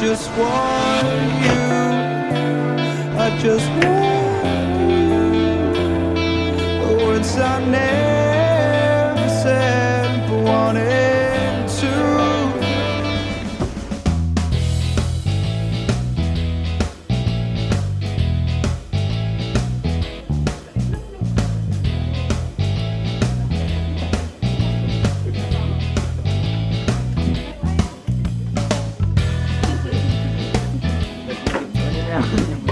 just want you. I just want you. But once I never. Bueno.